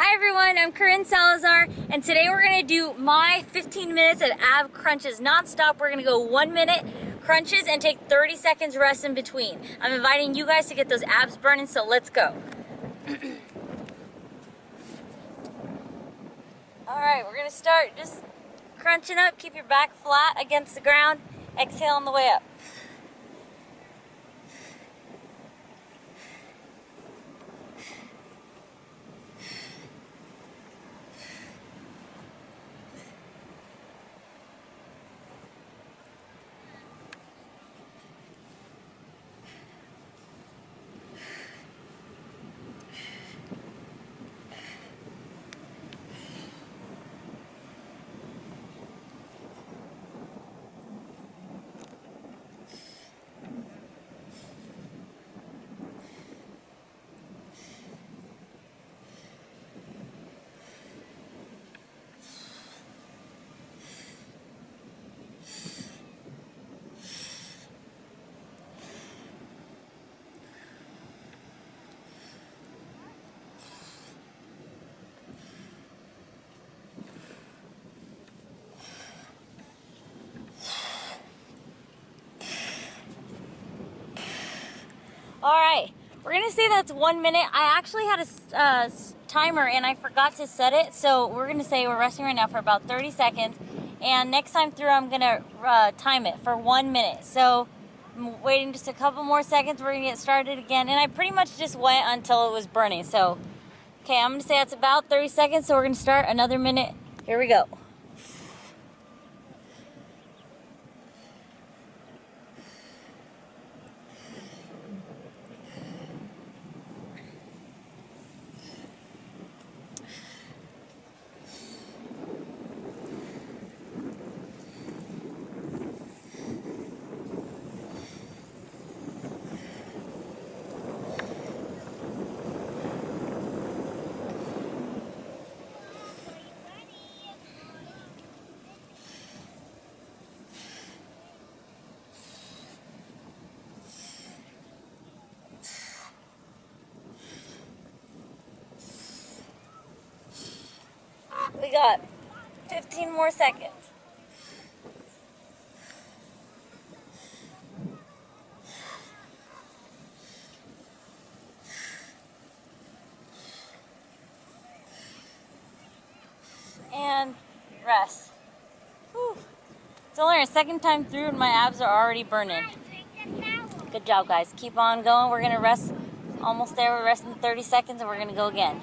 Hi everyone, I'm Corinne Salazar, and today we're gonna do my 15 minutes of ab crunches non-stop. We're gonna go one minute crunches and take 30 seconds rest in between. I'm inviting you guys to get those abs burning, so let's go. All right, we're gonna start just crunching up. Keep your back flat against the ground. Exhale on the way up. All right, we're gonna say that's one minute. I actually had a uh, timer and I forgot to set it, so we're gonna say we're resting right now for about 30 seconds. And next time through, I'm gonna uh, time it for one minute. So I'm waiting just a couple more seconds. We're gonna get started again. And I pretty much just went until it was burning. So, okay, I'm gonna say that's about 30 seconds. So we're gonna start another minute. Here we go. We got 15 more seconds. And rest. Whew. It's only our second time through and my abs are already burning. Good job guys. Keep on going. We're gonna rest almost there. We're resting 30 seconds and we're gonna go again.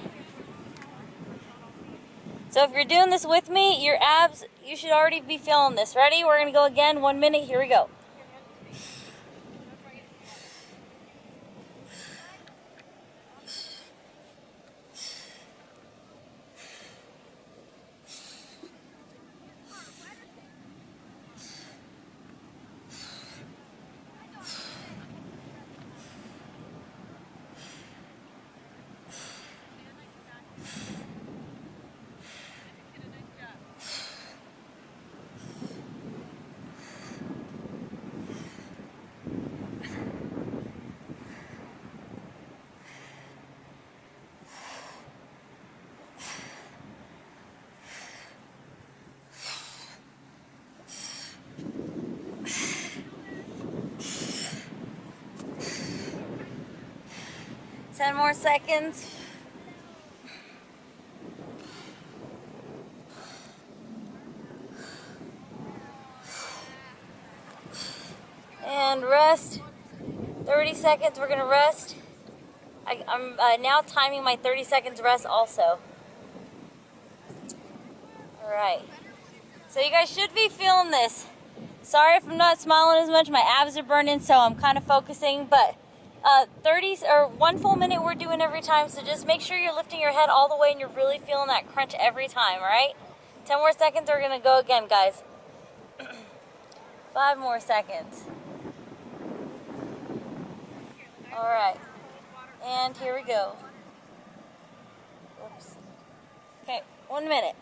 So if you're doing this with me, your abs, you should already be feeling this. Ready? We're going to go again. One minute. Here we go. Ten more seconds. And rest. 30 seconds, we're gonna rest. I, am uh, now timing my 30 seconds rest also. All right. So you guys should be feeling this. Sorry if I'm not smiling as much. My abs are burning, so I'm kind of focusing, but uh, 30 or one full minute we're doing every time. So just make sure you're lifting your head all the way and you're really feeling that crunch every time, all right? 10 more seconds, we're gonna go again, guys. Five more seconds. All right, and here we go. Oops. Okay, one minute.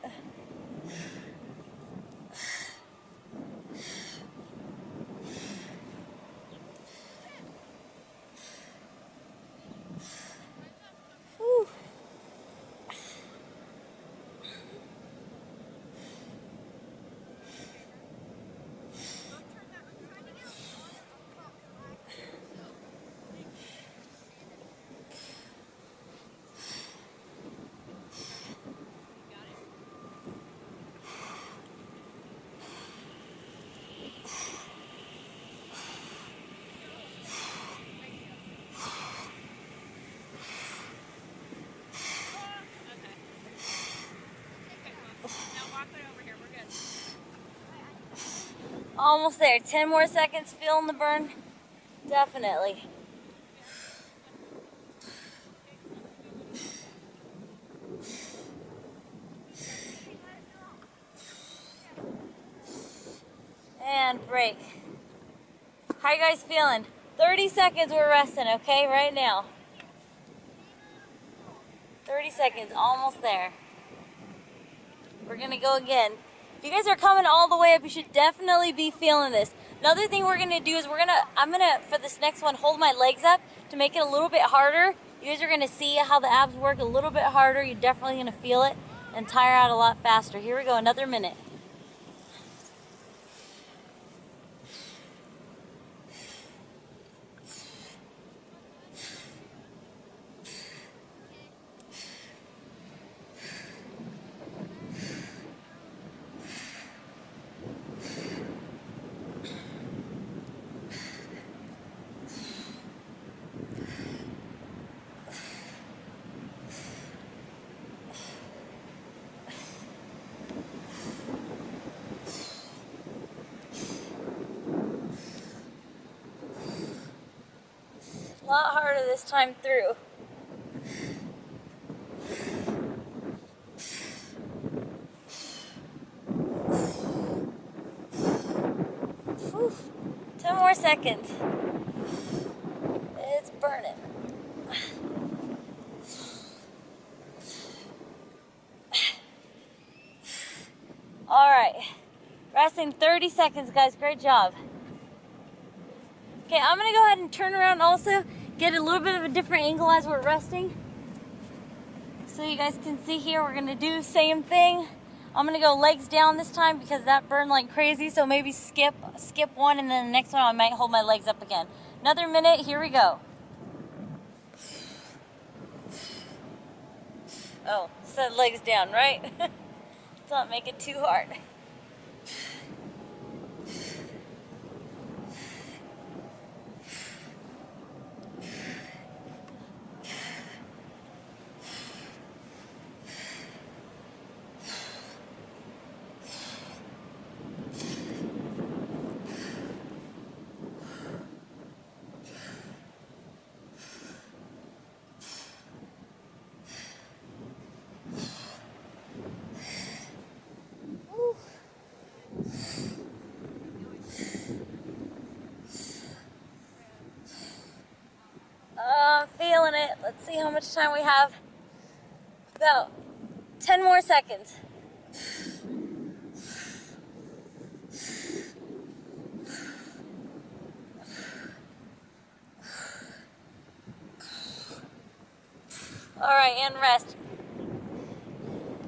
Almost there. 10 more seconds. Feeling the burn? Definitely. And break. How you guys feeling? 30 seconds we're resting, okay? Right now. 30 seconds, almost there. We're gonna go again. You guys are coming all the way up, you should definitely be feeling this. Another thing we're gonna do is we're gonna, I'm gonna, for this next one, hold my legs up to make it a little bit harder. You guys are gonna see how the abs work a little bit harder. You're definitely gonna feel it and tire out a lot faster. Here we go, another minute. Lot harder this time through. Whew. 10 more seconds. It's burning. All right. Resting 30 seconds, guys. Great job. Okay, I'm gonna go ahead and turn around also, get a little bit of a different angle as we're resting. So you guys can see here, we're gonna do same thing. I'm gonna go legs down this time because that burned like crazy. So maybe skip, skip one and then the next one I might hold my legs up again. Another minute, here we go. Oh, said legs down, right? Let's not make it too hard. Uh, feeling it. Let's see how much time we have. About 10 more seconds. All right, and rest.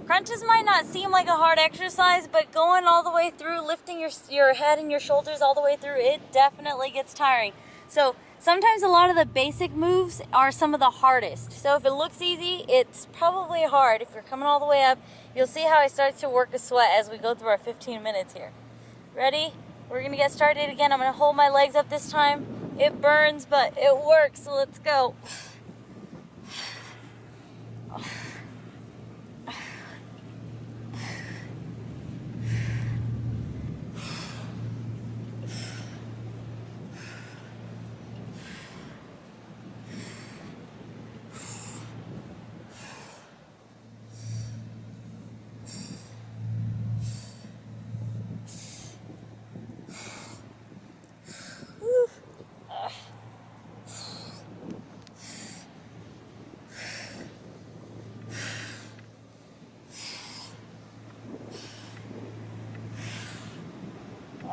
Crunches might not seem like a hard exercise, but going all the way through, lifting your, your head and your shoulders all the way through, it definitely gets tiring. So sometimes a lot of the basic moves are some of the hardest. So if it looks easy, it's probably hard. If you're coming all the way up, you'll see how I start to work a sweat as we go through our 15 minutes here. Ready? We're gonna get started again. I'm gonna hold my legs up this time. It burns, but it works, so let's go.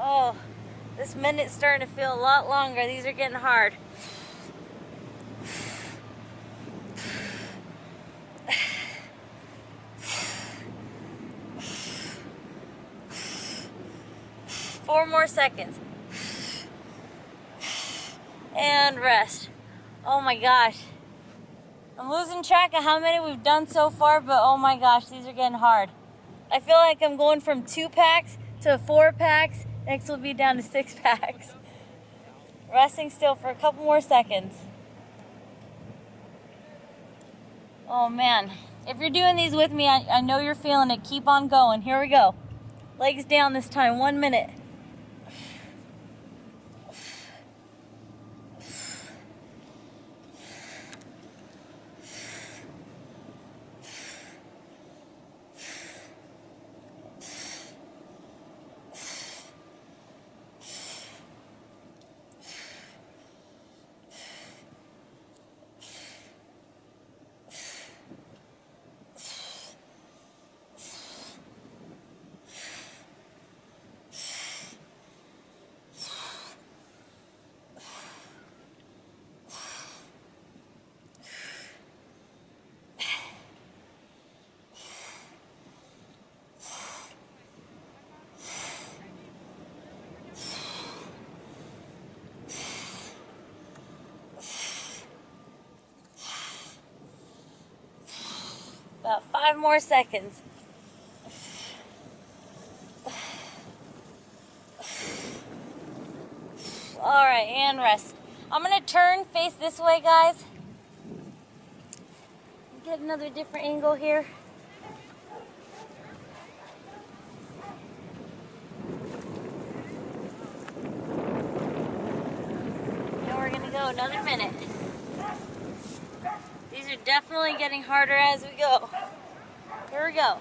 Oh, minute's starting to feel a lot longer. These are getting hard. Four more seconds. And rest. Oh my gosh. I'm losing track of how many we've done so far, but oh my gosh, these are getting hard. I feel like I'm going from two packs to four packs Next will be down to six packs. Resting still for a couple more seconds. Oh man. If you're doing these with me, I, I know you're feeling it. Keep on going. Here we go. Legs down this time. One minute. Five more seconds. All right, and rest. I'm gonna turn, face this way, guys. Get another different angle here. We're gonna go another minute. These are definitely getting harder as we go. Here we go.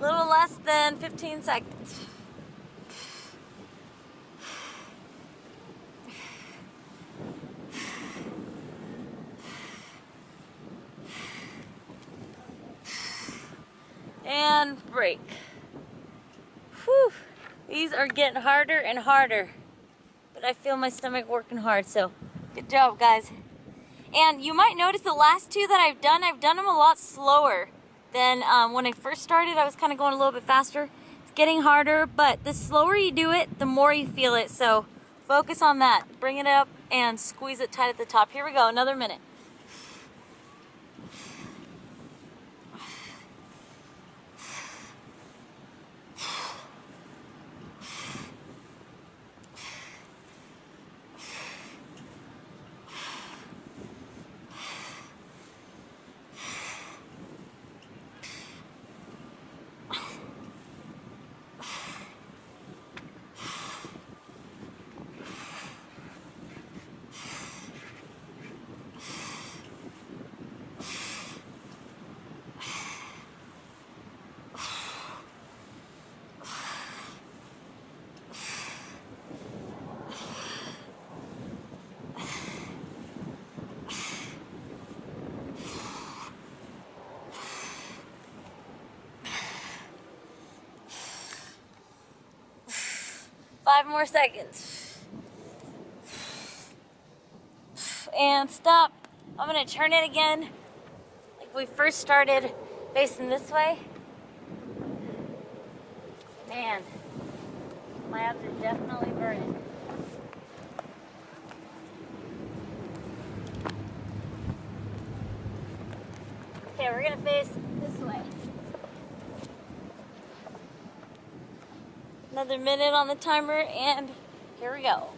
little less than 15 seconds. And break. Whew. These are getting harder and harder. But I feel my stomach working hard, so good job, guys. And you might notice the last two that I've done, I've done them a lot slower. Then um, when I first started, I was kind of going a little bit faster. It's getting harder, but the slower you do it, the more you feel it. So focus on that. Bring it up and squeeze it tight at the top. Here we go, another minute. Five more seconds. And stop. I'm gonna turn it again. Like we first started facing this way. Man, my abs are definitely burning. Okay, we're gonna face this way. Another minute on the timer, and here we go.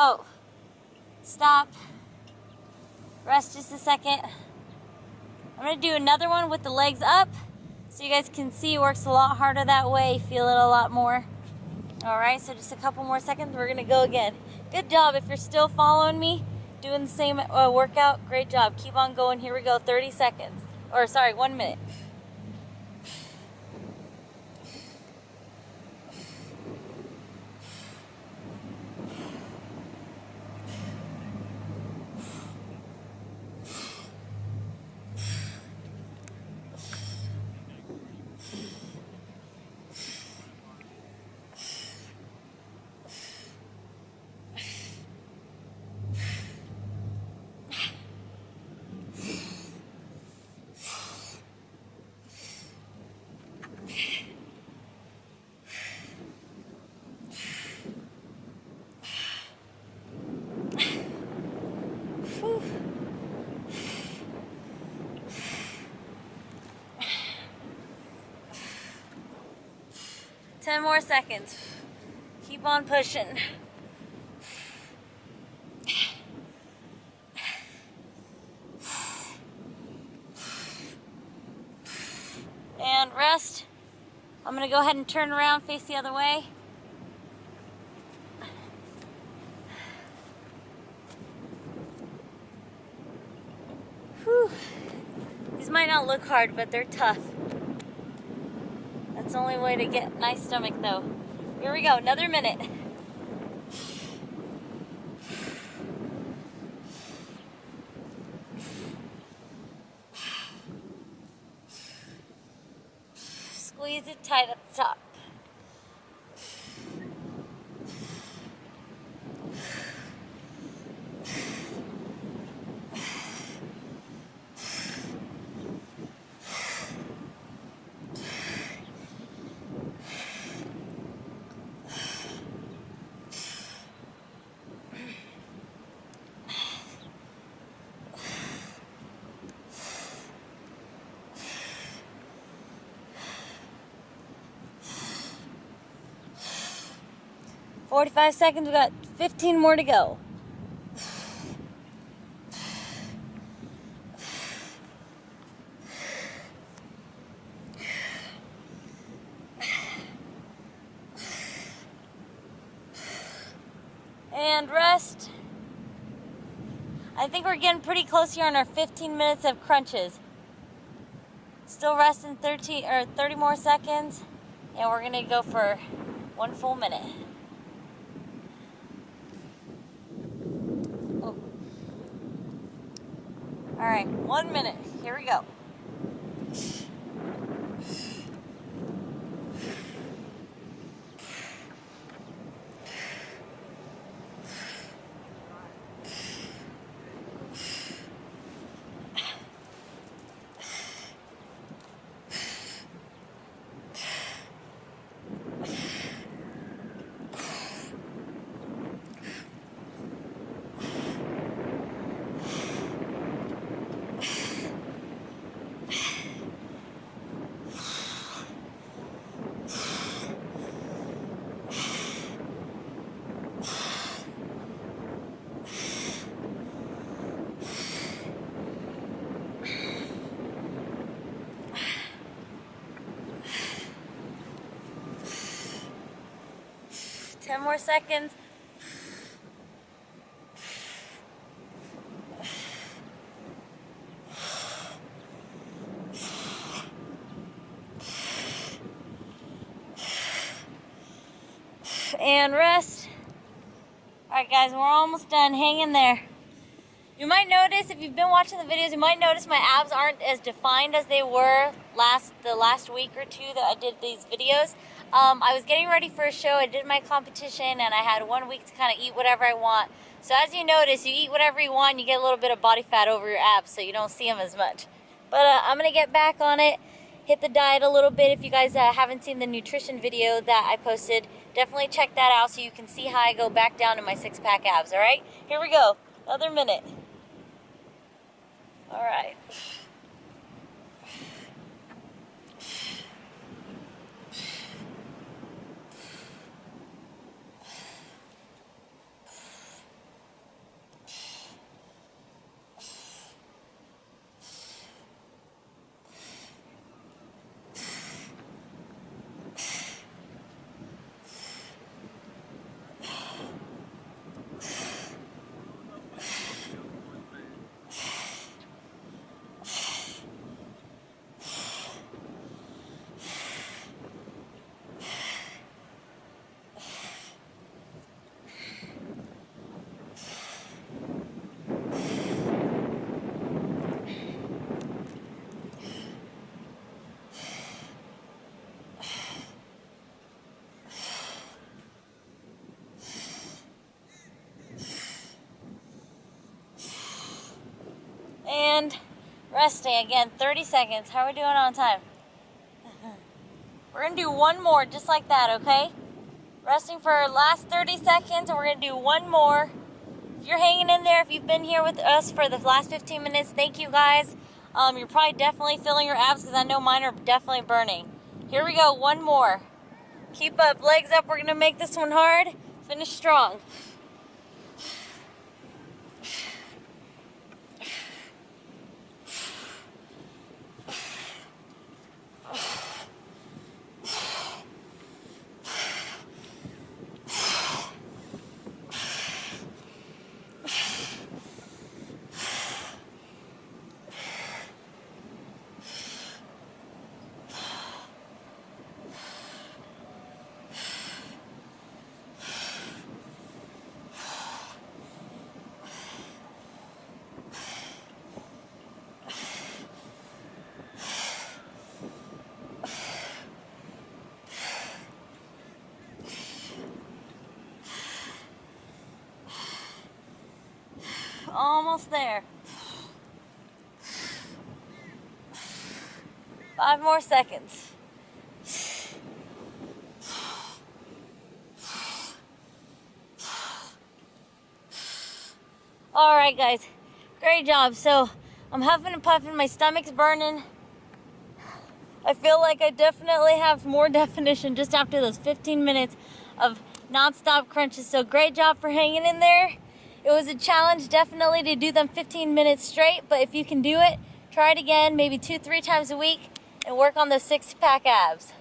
Oh, stop. Rest just a second. I'm gonna do another one with the legs up so you guys can see it works a lot harder that way, feel it a lot more. All right, so just a couple more seconds, we're gonna go again. Good job, if you're still following me, doing the same uh, workout, great job. Keep on going, here we go, 30 seconds. Or sorry, one minute. 10 more seconds. Keep on pushing. And rest. I'm gonna go ahead and turn around, face the other way. Whew. These might not look hard, but they're tough. That's the only way to get nice stomach though. Here we go, another minute. Squeeze it tight at the top. Forty-five seconds. We got fifteen more to go. And rest. I think we're getting pretty close here on our 15 minutes of crunches. Still resting 13 or 30 more seconds, and we're gonna go for one full minute. 10 more seconds. And rest. Alright guys, we're almost done. Hang in there. You might notice, if you've been watching the videos, you might notice my abs aren't as defined as they were last the last week or two that I did these videos. Um, I was getting ready for a show, I did my competition, and I had one week to kind of eat whatever I want. So as you notice, you eat whatever you want, you get a little bit of body fat over your abs, so you don't see them as much. But uh, I'm going to get back on it, hit the diet a little bit. If you guys uh, haven't seen the nutrition video that I posted, definitely check that out so you can see how I go back down to my six-pack abs, all right? Here we go, another minute. All right. And resting again, 30 seconds. How are we doing on time? We're gonna do one more just like that, okay? Resting for our last 30 seconds, and we're gonna do one more. If you're hanging in there, if you've been here with us for the last 15 minutes, thank you guys. Um, you're probably definitely feeling your abs because I know mine are definitely burning. Here we go, one more. Keep up, legs up. We're gonna make this one hard. Finish strong. Almost there. Five more seconds. All right, guys. Great job. So I'm huffing and puffing. My stomach's burning. I feel like I definitely have more definition just after those 15 minutes of non-stop crunches. So great job for hanging in there. It was a challenge definitely to do them 15 minutes straight, but if you can do it, try it again, maybe two, three times a week, and work on those six pack abs.